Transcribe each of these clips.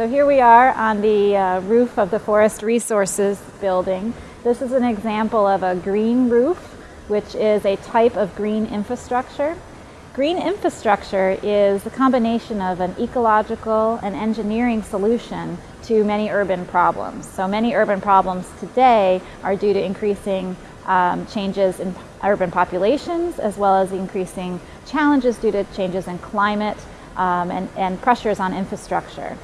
So here we are on the uh, roof of the Forest Resources building. This is an example of a green roof, which is a type of green infrastructure. Green infrastructure is a combination of an ecological and engineering solution to many urban problems. So many urban problems today are due to increasing um, changes in urban populations as well as increasing challenges due to changes in climate um, and, and pressures on infrastructure.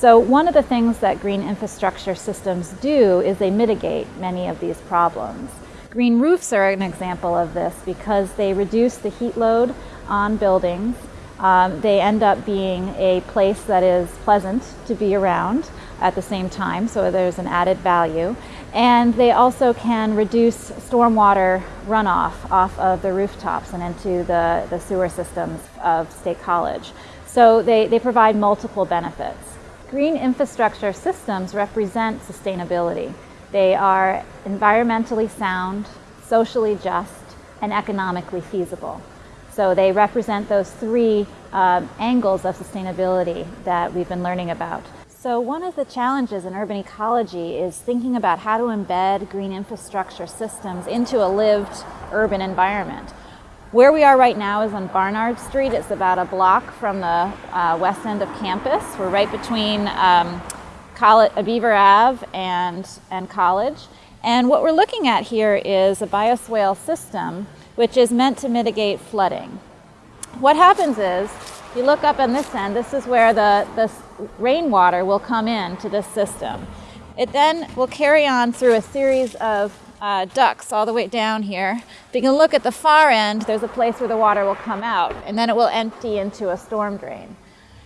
So one of the things that green infrastructure systems do is they mitigate many of these problems. Green roofs are an example of this because they reduce the heat load on buildings. Um, they end up being a place that is pleasant to be around at the same time, so there's an added value. And they also can reduce stormwater runoff off of the rooftops and into the, the sewer systems of State College. So they, they provide multiple benefits. Green infrastructure systems represent sustainability. They are environmentally sound, socially just, and economically feasible. So they represent those three uh, angles of sustainability that we've been learning about. So one of the challenges in urban ecology is thinking about how to embed green infrastructure systems into a lived urban environment. Where we are right now is on Barnard Street. It's about a block from the uh, west end of campus. We're right between um, College, Beaver Ave and, and College. And what we're looking at here is a bioswale system which is meant to mitigate flooding. What happens is, you look up on this end, this is where the, the rainwater will come in to this system. It then will carry on through a series of uh, ducts all the way down here. If you can look at the far end, there's a place where the water will come out and then it will empty into a storm drain.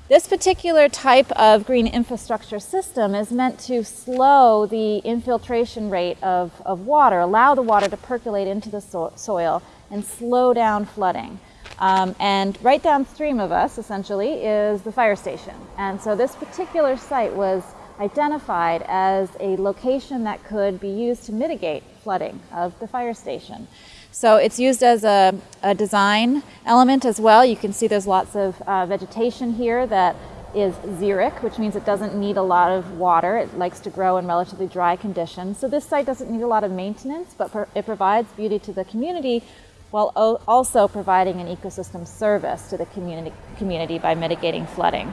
This particular type of green infrastructure system is meant to slow the infiltration rate of, of water, allow the water to percolate into the so soil and slow down flooding. Um, and right downstream of us, essentially, is the fire station. And so this particular site was identified as a location that could be used to mitigate flooding of the fire station. So it's used as a, a design element as well. You can see there's lots of uh, vegetation here that is xeric, which means it doesn't need a lot of water. It likes to grow in relatively dry conditions. So this site doesn't need a lot of maintenance, but it provides beauty to the community while also providing an ecosystem service to the community, community by mitigating flooding.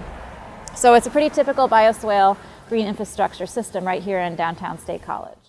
So it's a pretty typical bioswale green infrastructure system right here in downtown State College.